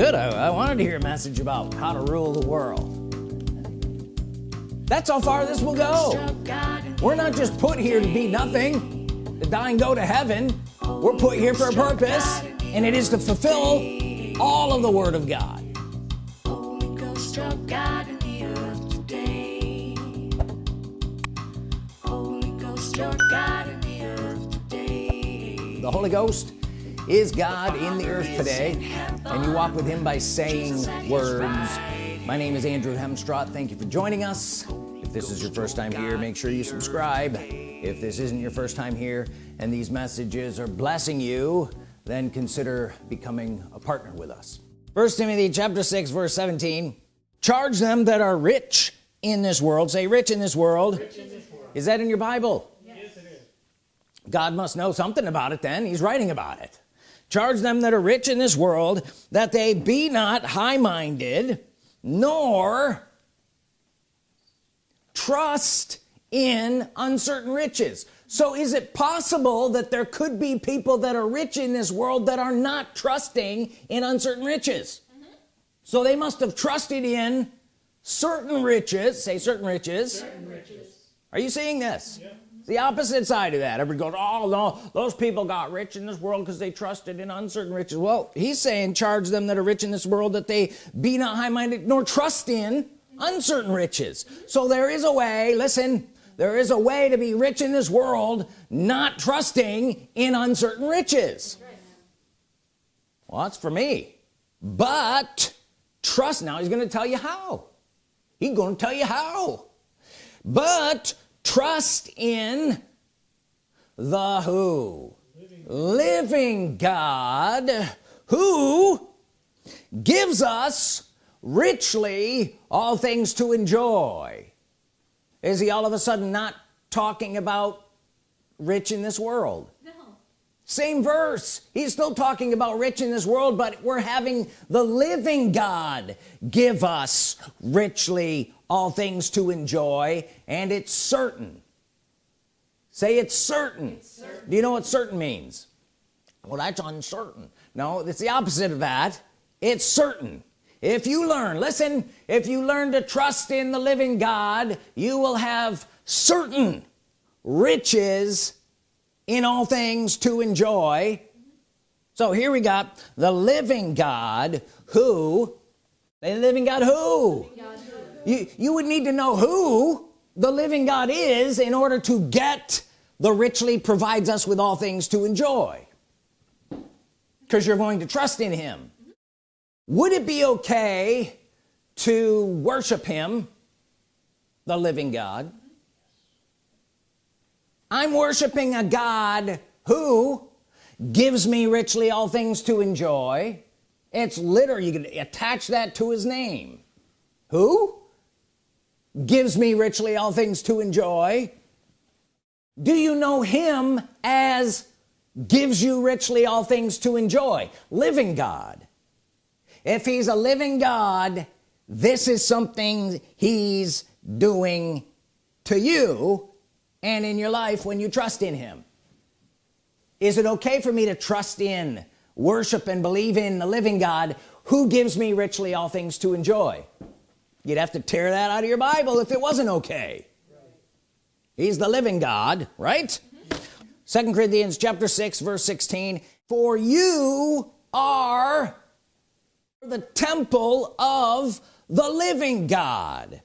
good I, I wanted to hear a message about how to rule the world. That's how far this will go. We're not just put here to be nothing. To die and go to heaven. We're put here for a purpose and it is to fulfill all of the Word of God. The Holy Ghost is God in the earth today? And you walk with him by saying words. My name is Andrew Hemstrott thank you for joining us. If this is your first time here make sure you subscribe. If this isn't your first time here and these messages are blessing you then consider becoming a partner with us. First Timothy chapter 6 verse 17 charge them that are rich in this world. Say rich in this world, in this world. is that in your Bible? Yes it is. God must know something about it then. He's writing about it charge them that are rich in this world that they be not high-minded nor trust in uncertain riches. So is it possible that there could be people that are rich in this world that are not trusting in uncertain riches? Mm -hmm. so they must have trusted in certain riches. Say certain riches, certain riches. are you seeing this? Yeah the opposite side of that. Everybody goes oh no those people got rich in this world because they trusted in uncertain riches. Well he's saying charge them that are rich in this world that they be not high-minded nor trust in uncertain riches. So there is a way listen there is a way to be rich in this world not trusting in uncertain riches. Well that's for me. But trust now he's going to tell you how. He's going to tell you how. But trust in the who? Living, living God who gives us richly all things to enjoy. Is he all of a sudden not talking about rich in this world same verse. He's still talking about rich in this world but we're having the living God give us richly all things to enjoy and it's certain. Say it's certain. it's certain. Do you know what certain means? Well that's uncertain. No it's the opposite of that. It's certain. If you learn listen if you learn to trust in the living God you will have certain riches in all things to enjoy. So here we got the living God who the living God who, you you would need to know who the living God is in order to get the richly provides us with all things to enjoy. Because you're going to trust in him. Would it be okay to worship him the living God I'm worshiping a God who gives me richly all things to enjoy. It's literally you can attach that to his name. Who gives me richly all things to enjoy? Do you know him as gives you richly all things to enjoy? Living God. If he's a living God this is something he's doing to you and in your life when you trust in him. Is it okay for me to trust in worship and believe in the living God who gives me richly all things to enjoy? You'd have to tear that out of your Bible if it wasn't okay. Right. he's the living God right? Second Corinthians chapter 6 verse 16 for you are the temple of the living God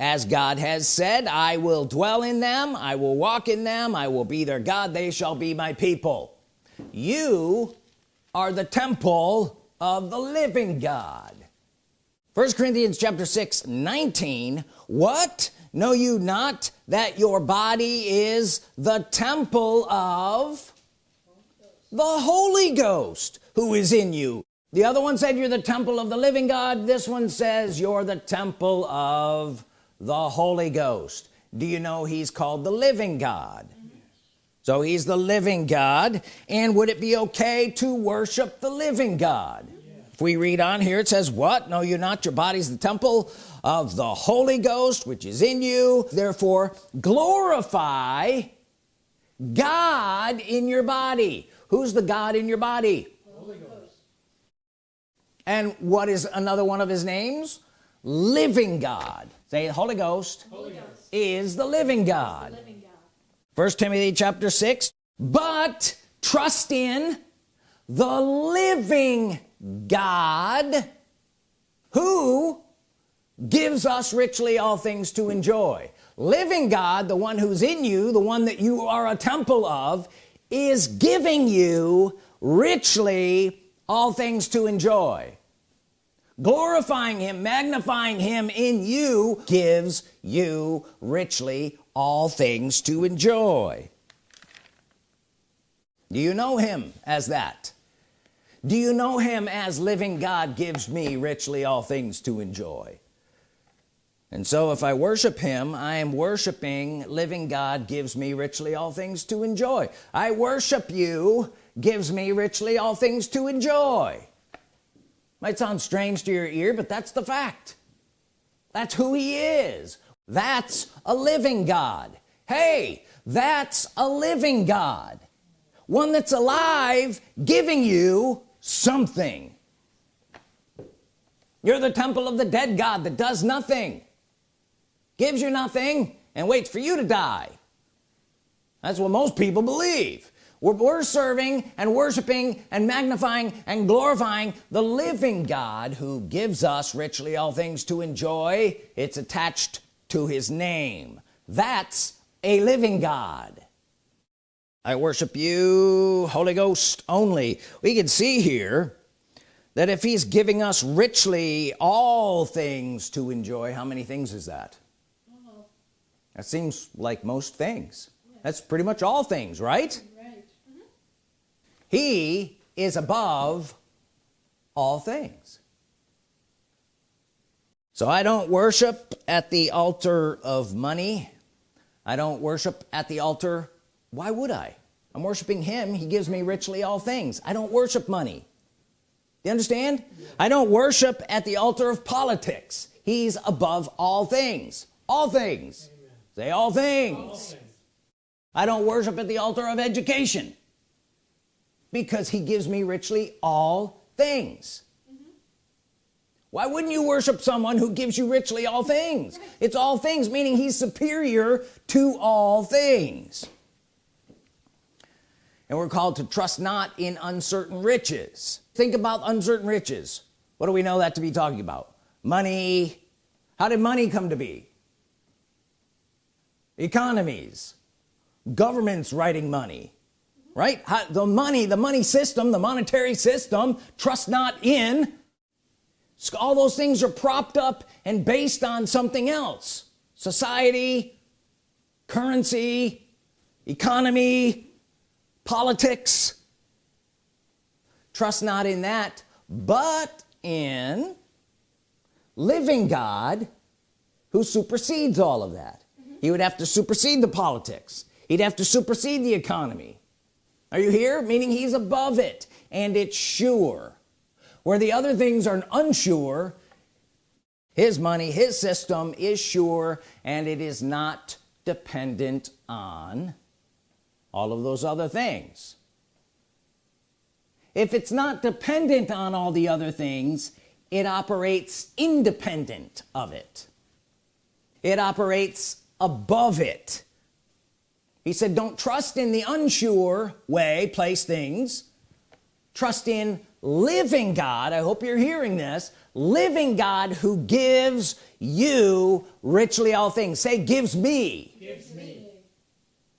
as God has said I will dwell in them I will walk in them I will be their God they shall be my people. You are the temple of the living God. First Corinthians chapter 6 19 what? Know you not that your body is the temple of the Holy Ghost who is in you? The other one said you're the temple of the living God. This one says you're the temple of the Holy Ghost. Do you know he's called the living God? So he's the living God and would it be okay to worship the living God? If we read on here it says what? No you're not? Your body's the temple of the Holy Ghost which is in you. Therefore glorify God in your body. Who's the God in your body? Holy Ghost. and what is another one of his names? Living God say Holy Ghost, Holy Ghost. is the living God Living God. first Timothy chapter 6 but trust in the living God who gives us richly all things to enjoy living God the one who's in you the one that you are a temple of is giving you richly all things to enjoy glorifying him magnifying him in you gives you richly all things to enjoy. Do you know him as that? Do you know him as living God gives me richly all things to enjoy? And so if I worship him I am worshiping living God gives me richly all things to enjoy. I worship you gives me richly all things to enjoy might sound strange to your ear but that's the fact. That's who he is. That's a living God. Hey that's a living God. One that's alive giving you something. You're the temple of the dead God that does nothing gives you nothing and waits for you to die. That's what most people believe we're, we're serving and worshiping and magnifying and glorifying the living God who gives us richly all things to enjoy. It's attached to his name. That's a living God. I worship you Holy Ghost only. We can see here that if he's giving us richly all things to enjoy how many things is that? That seems like most things. That's pretty much all things right. He is above all things. So I don't worship at the altar of money. I don't worship at the altar. Why would I? I'm worshiping him. He gives me richly all things. I don't worship money. You understand? I don't worship at the altar of politics. He's above all things. All things. Say all things. I don't worship at the altar of education because he gives me richly all things. Why wouldn't you worship someone who gives you richly all things? It's all things meaning he's superior to all things. And we're called to trust not in uncertain riches. Think about uncertain riches. What do we know that to be talking about? Money. How did money come to be? Economies. Governments writing money right? How, the money the money system the monetary system trust not in all those things are propped up and based on something else. Society currency economy politics. Trust not in that but in living God who supersedes all of that. He would have to supersede the politics. He'd have to supersede the economy are you here? Meaning he's above it. And it's sure. Where the other things are unsure his money his system is sure and it is not dependent on all of those other things. If it's not dependent on all the other things it operates independent of it. It operates above it he said don't trust in the unsure way place things. Trust in living God. I hope you're hearing this. Living God who gives you richly all things. Say gives me. Gives me.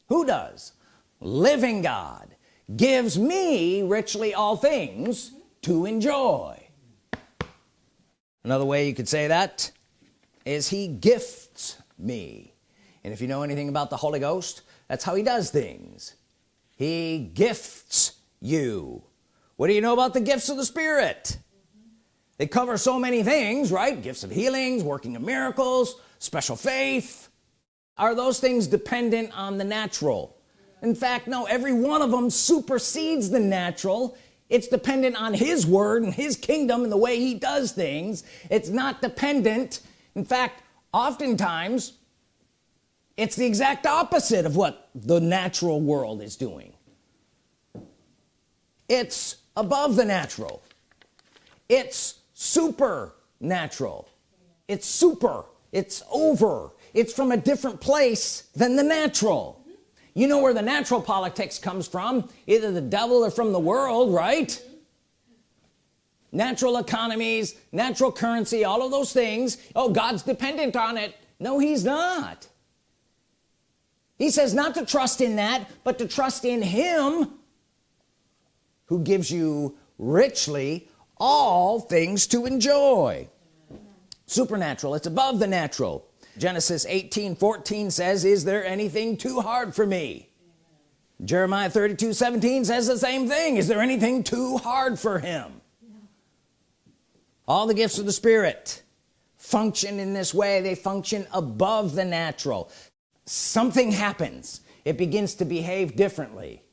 who does? Living God gives me richly all things to enjoy. Another way you could say that is he gifts me. And if you know anything about the Holy Ghost that's how he does things. He gifts you. What do you know about the gifts of the Spirit? They cover so many things right? Gifts of healings working of miracles special faith. Are those things dependent on the natural? In fact no every one of them supersedes the natural. It's dependent on his word and his kingdom and the way he does things. It's not dependent. In fact oftentimes it's the exact opposite of what the natural world is doing. It's above the natural. It's supernatural. It's super. It's over. It's from a different place than the natural. You know where the natural politics comes from? Either the devil or from the world right? Natural economies natural currency all of those things. Oh God's dependent on it. No he's not he says not to trust in that but to trust in him who gives you richly all things to enjoy. Supernatural. It's above the natural. Genesis 18 14 says is there anything too hard for me? Jeremiah 32 17 says the same thing. Is there anything too hard for him? All the gifts of the Spirit function in this way. They function above the natural something happens. It begins to behave differently.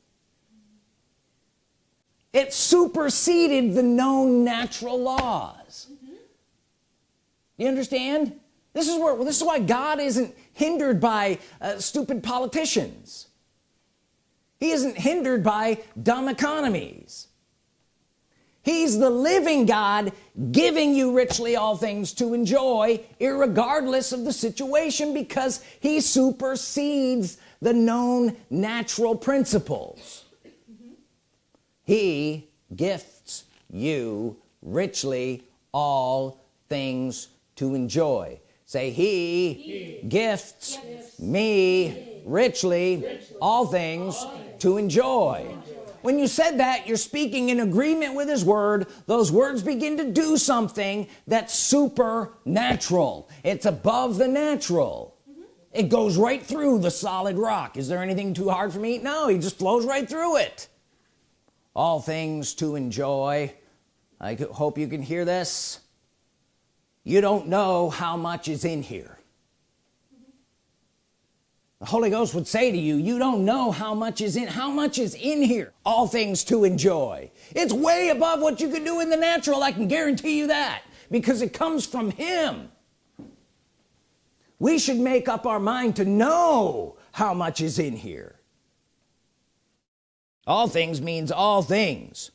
It superseded the known natural laws. Mm -hmm. you understand? This is where this is why God isn't hindered by uh, stupid politicians. He isn't hindered by dumb economies he's the living God giving you richly all things to enjoy regardless of the situation because he supersedes the known natural principles. He gifts you richly all things to enjoy. Say he, he gifts, gifts me, me richly, richly all, things all things to enjoy. When you said that you're speaking in agreement with his word. Those words begin to do something that's supernatural. It's above the natural. It goes right through the solid rock. Is there anything too hard for me? No he just flows right through it. All things to enjoy. I hope you can hear this. You don't know how much is in here the Holy Ghost would say to you you don't know how much is in how much is in here. All things to enjoy. It's way above what you could do in the natural I can guarantee you that because it comes from him. We should make up our mind to know how much is in here. All things means all things.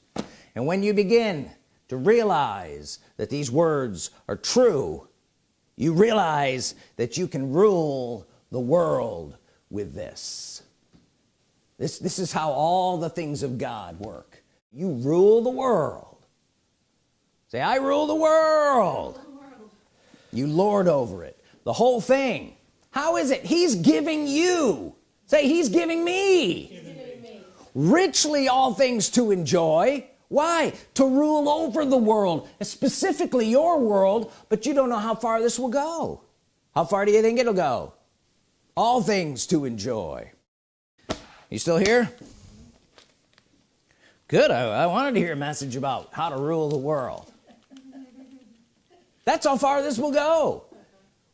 And when you begin to realize that these words are true you realize that you can rule the world with this. This this is how all the things of God work. You rule the world. Say I rule the world, the world. you lord over it. The whole thing. How is it? He's giving you. Say he's giving me, giving me. richly all things to enjoy. Why? To rule over the world specifically your world but you don't know how far this will go. How far do you think it'll go all things to enjoy. You still here? Good. I, I wanted to hear a message about how to rule the world. That's how far this will go.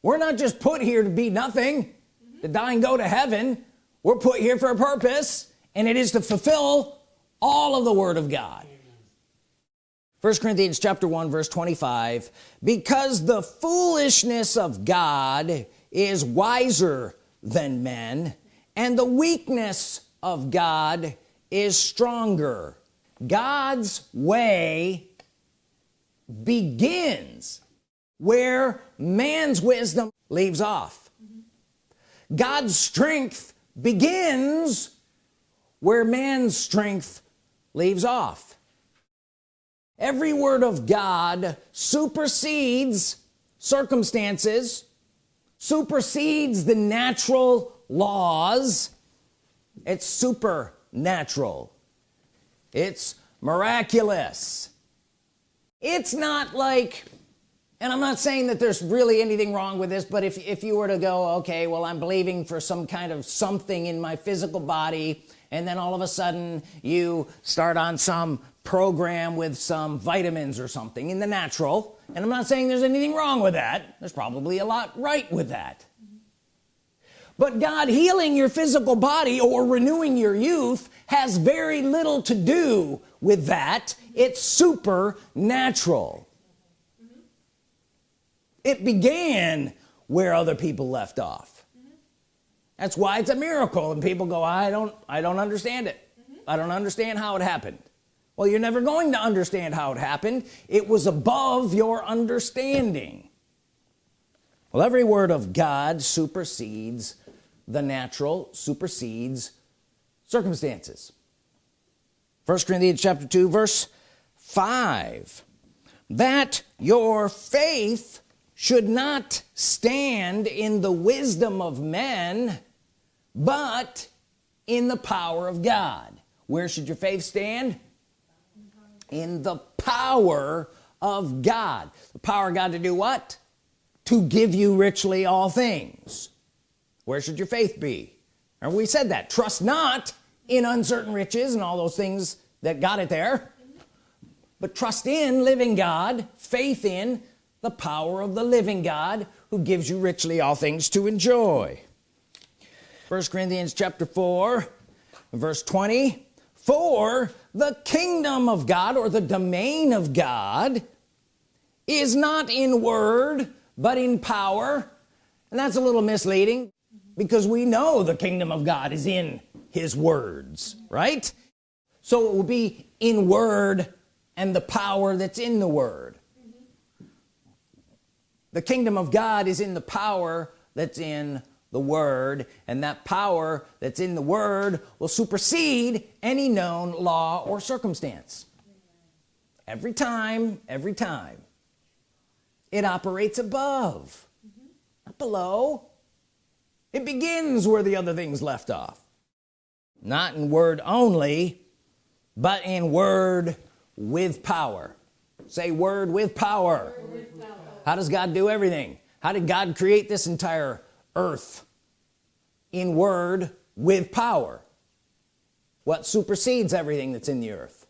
We're not just put here to be nothing to die and go to heaven. We're put here for a purpose and it is to fulfill all of the Word of God. First Corinthians chapter 1 verse 25 because the foolishness of God is wiser than men and the weakness of God is stronger. God's way begins where man's wisdom leaves off. God's strength begins where man's strength leaves off. Every word of God supersedes circumstances supersedes the natural laws. It's supernatural. It's miraculous. It's not like and I'm not saying that there's really anything wrong with this but if, if you were to go okay well I'm believing for some kind of something in my physical body and then all of a sudden you start on some program with some vitamins or something in the natural and I'm not saying there's anything wrong with that. There's probably a lot right with that. But God healing your physical body or renewing your youth has very little to do with that. It's supernatural. It began where other people left off. That's why it's a miracle and people go I don't I don't understand it. I don't understand how it happened well you're never going to understand how it happened. It was above your understanding. Well every word of God supersedes the natural supersedes circumstances. First Corinthians chapter 2 verse 5 that your faith should not stand in the wisdom of men but in the power of God. Where should your faith stand in the power of God. The power of God to do what? To give you richly all things. Where should your faith be? And we said that. Trust not in uncertain riches and all those things that got it there but trust in living God faith in the power of the living God who gives you richly all things to enjoy. First Corinthians chapter 4 verse 20 for the kingdom of God or the domain of God is not in word but in power. And that's a little misleading because we know the kingdom of God is in his words right? So it will be in word and the power that's in the word. The kingdom of God is in the power that's in the word and that power that's in the word will supersede any known law or circumstance. Every time every time. It operates above mm -hmm. not below. It begins where the other things left off. Not in word only but in word with power. Say word with power. word with power. How does God do everything? How did God create this entire earth in word with power. What supersedes everything that's in the earth?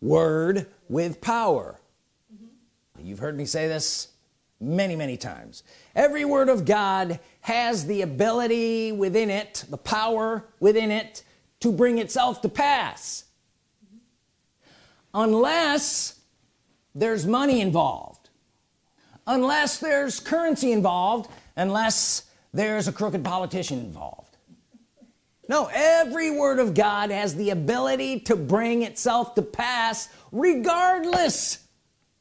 Word with power. Mm -hmm. you've heard me say this many many times. Every word of God has the ability within it the power within it to bring itself to pass. Unless there's money involved. Unless there's currency involved. Unless there's a crooked politician involved. No every word of God has the ability to bring itself to pass regardless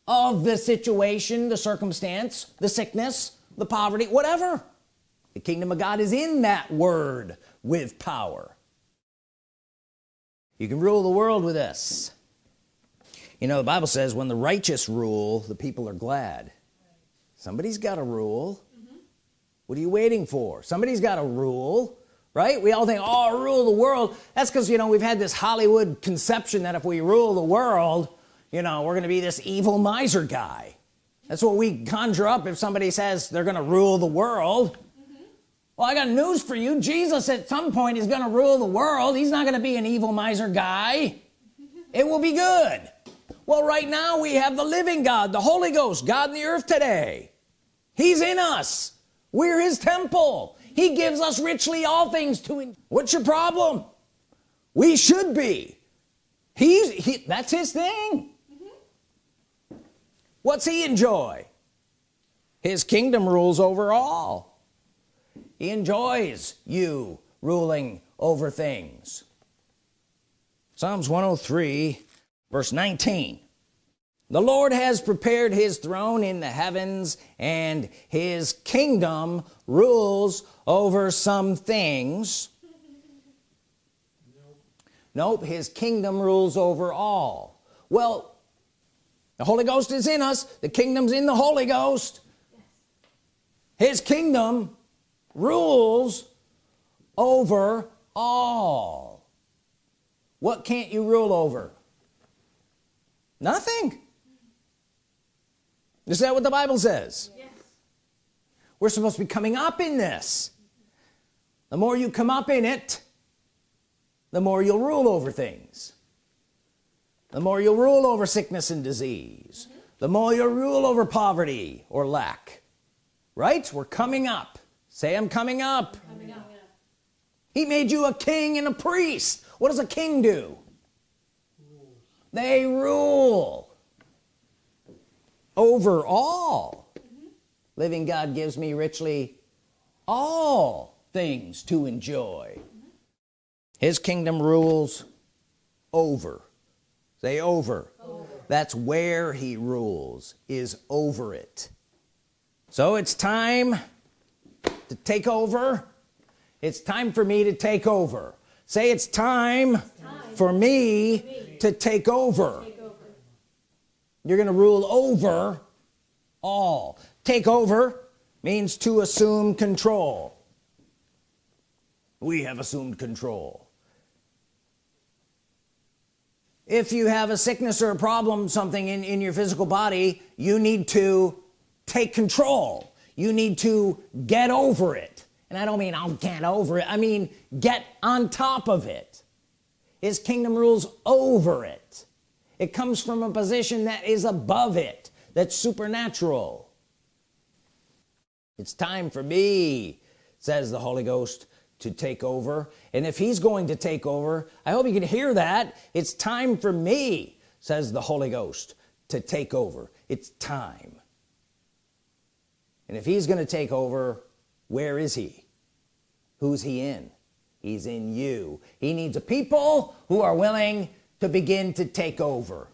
of the situation the circumstance the sickness the poverty whatever. The kingdom of God is in that word with power. You can rule the world with this. You know the Bible says when the righteous rule the people are glad. Somebody's got a rule. What are you waiting for? Somebody's got a rule right? We all think oh rule the world. That's because you know we've had this Hollywood conception that if we rule the world you know we're gonna be this evil miser guy. That's what we conjure up if somebody says they're gonna rule the world. Mm -hmm. well I got news for you. Jesus at some point is gonna rule the world. He's not gonna be an evil miser guy. It will be good. Well right now we have the living God the Holy Ghost God in the earth today. He's in us we're his temple. He gives us richly all things to what's your problem? We should be. He's he, that's his thing. Mm -hmm. what's he enjoy? His kingdom rules over all. He enjoys you ruling over things. Psalms 103 verse 19 the Lord has prepared his throne in the heavens and his kingdom rules over some things. Nope. nope his kingdom rules over all. Well the Holy Ghost is in us. The kingdom's in the Holy Ghost. His kingdom rules over all. What can't you rule over? Nothing is that what the Bible says? Yes. we're supposed to be coming up in this. The more you come up in it the more you'll rule over things. The more you'll rule over sickness and disease. Mm -hmm. the more you'll rule over poverty or lack. Right? We're coming up. Say I'm coming up, coming up. he made you a king and a priest. What does a king do? They rule over all mm -hmm. living God gives me richly all things to enjoy mm -hmm. his kingdom rules over say over. over that's where he rules is over it so it's time to take over it's time for me to take over say it's time, it's time. For, me me to take over. You're gonna rule over all. Take over means to assume control. We have assumed control. If you have a sickness or a problem something in in your physical body you need to take control. You need to get over it. And I don't mean I'll get over it. I mean get on top of it. His kingdom rules over it it comes from a position that is above it that's supernatural. It's time for me says the Holy Ghost to take over. And if he's going to take over I hope you can hear that. It's time for me says the Holy Ghost to take over. It's time. And if he's gonna take over where is he? Who's he in? He's in you. He needs a people who are willing to begin to take over.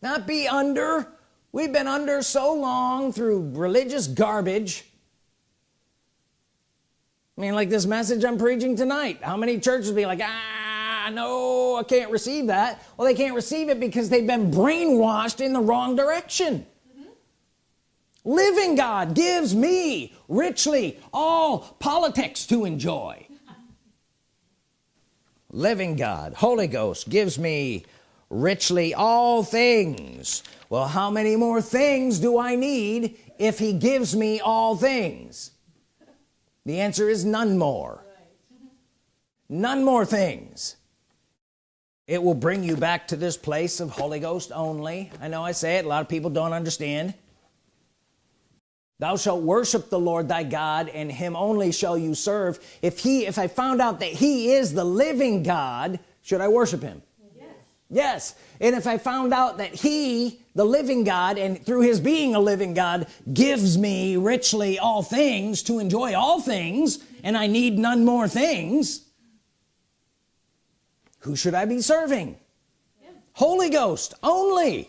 Not be under. We've been under so long through religious garbage. I mean like this message I'm preaching tonight. How many churches be like ah no I can't receive that. Well they can't receive it because they've been brainwashed in the wrong direction. Living God gives me richly all politics to enjoy living God Holy Ghost gives me richly all things. Well how many more things do I need if he gives me all things? The answer is none more. None more things. It will bring you back to this place of Holy Ghost only. I know I say it a lot of people don't understand thou shalt worship the Lord thy God and him only shall you serve. If he if I found out that he is the living God should I worship him? Yes, yes. and if I found out that he the living God and through his being a living God gives me richly all things to enjoy all things and I need none more things who should I be serving? Yeah. Holy Ghost only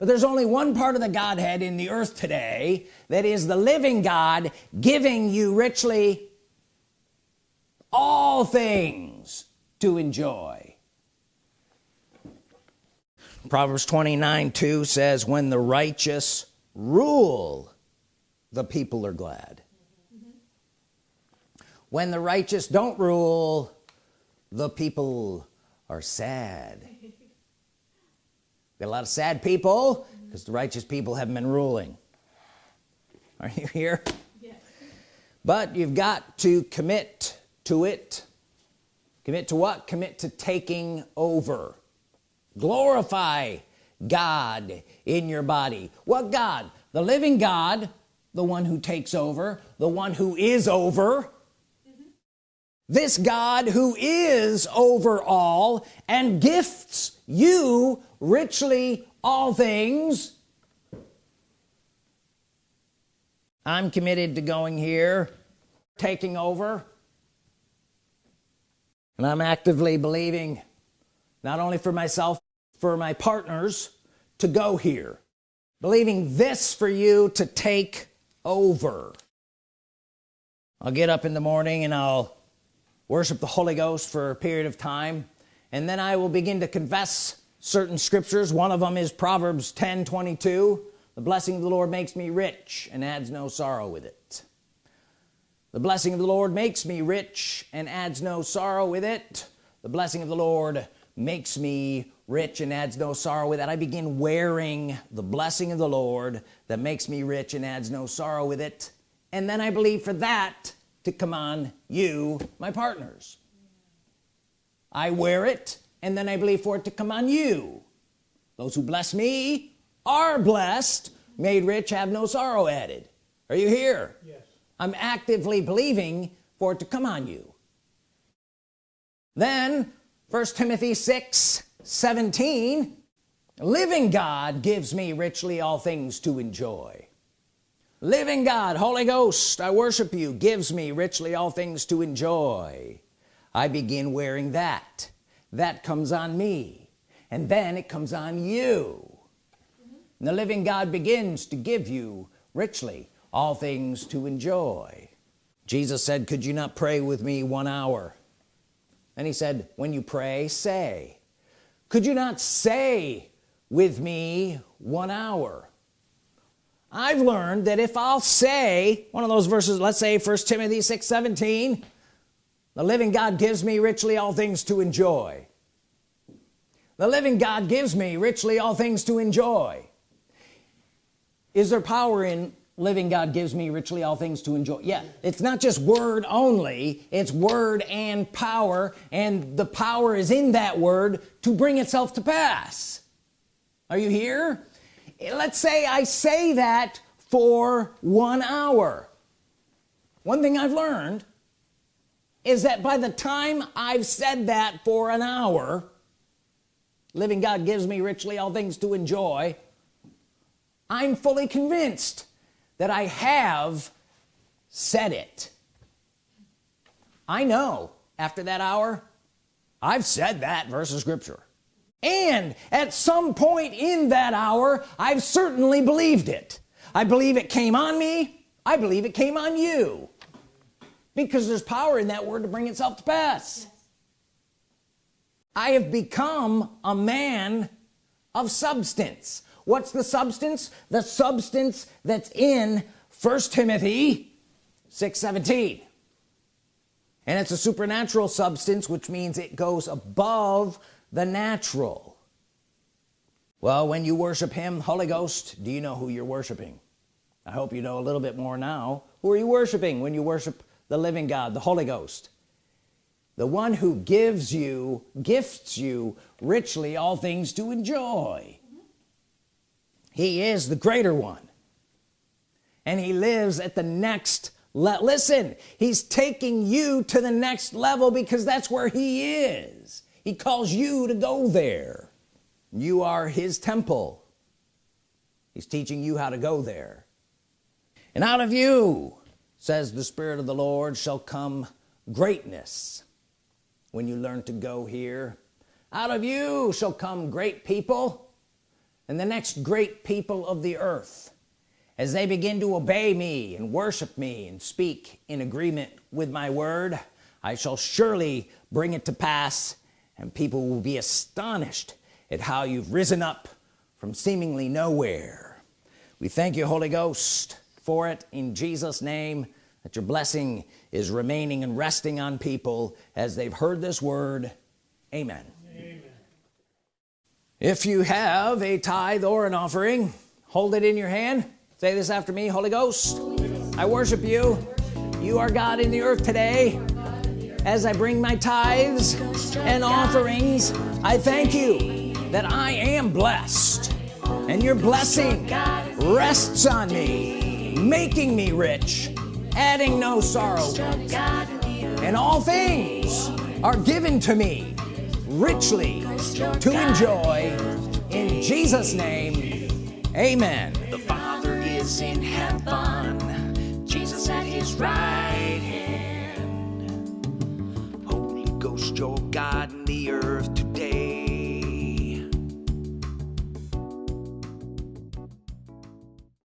but there's only one part of the Godhead in the earth today that is the living God giving you richly all things to enjoy. Proverbs 29 2 says when the righteous rule the people are glad. When the righteous don't rule the people are sad a lot of sad people because the righteous people haven't been ruling. Are you here? Yes. but you've got to commit to it. Commit to what? Commit to taking over. Glorify God in your body. What God? The living God the one who takes over the one who is over. Mm -hmm. this God who is over all and gifts you richly all things. I'm committed to going here taking over. And I'm actively believing not only for myself for my partners to go here. Believing this for you to take over. I'll get up in the morning and I'll worship the Holy Ghost for a period of time and then I will begin to confess certain scriptures. One of them is Proverbs 10 22 the blessing of the Lord makes me rich and adds no sorrow with it. The blessing of the Lord makes me rich and adds no sorrow with it. The blessing of the Lord makes me rich and adds no sorrow with it. I begin wearing the blessing of the Lord that makes me rich and adds no sorrow with it. And then I believe for that to come on you my partners. I wear it and then I believe for it to come on you. Those who bless me are blessed made rich have no sorrow added. Are you here? Yes. I'm actively believing for it to come on you. Then first Timothy 6 17 living God gives me richly all things to enjoy. Living God Holy Ghost I worship you gives me richly all things to enjoy. I begin wearing that that comes on me and then it comes on you. And the living God begins to give you richly all things to enjoy. Jesus said could you not pray with me one hour? And he said when you pray say. Could you not say with me one hour? I've learned that if I'll say one of those verses let's say first Timothy 6 17 the living God gives me richly all things to enjoy. The living God gives me richly all things to enjoy. Is there power in living God gives me richly all things to enjoy? Yeah it's not just word only it's word and power and the power is in that word to bring itself to pass. Are you here? Let's say I say that for one hour. One thing I've learned is that by the time I've said that for an hour living God gives me richly all things to enjoy I'm fully convinced that I have said it. I know after that hour I've said that verse of scripture. And at some point in that hour I've certainly believed it. I believe it came on me. I believe it came on you because there's power in that word to bring itself to pass. Yes. I have become a man of substance. What's the substance? The substance that's in first Timothy 6 17 and it's a supernatural substance which means it goes above the natural. Well when you worship him Holy Ghost do you know who you're worshiping? I hope you know a little bit more now. Who are you worshiping when you worship the living God the Holy Ghost. The one who gives you gifts you richly all things to enjoy. He is the greater one. And he lives at the next let listen he's taking you to the next level because that's where he is. He calls you to go there. You are his temple. He's teaching you how to go there. And out of you says the Spirit of the Lord shall come greatness when you learn to go here. Out of you shall come great people and the next great people of the earth as they begin to obey me and worship me and speak in agreement with my word I shall surely bring it to pass and people will be astonished at how you've risen up from seemingly nowhere. We thank you Holy Ghost for it in Jesus name that your blessing is remaining and resting on people as they've heard this word. Amen, amen. if you have a tithe or an offering hold it in your hand. Say this after me Holy Ghost. I worship you. You are God in the earth today. As I bring my tithes and offerings I thank you that I am blessed and your blessing rests on me making me rich adding no sorrow. And all things are given to me richly to enjoy. In Jesus name amen. The father is in heaven. Jesus at his right hand. Holy Ghost your God in the earth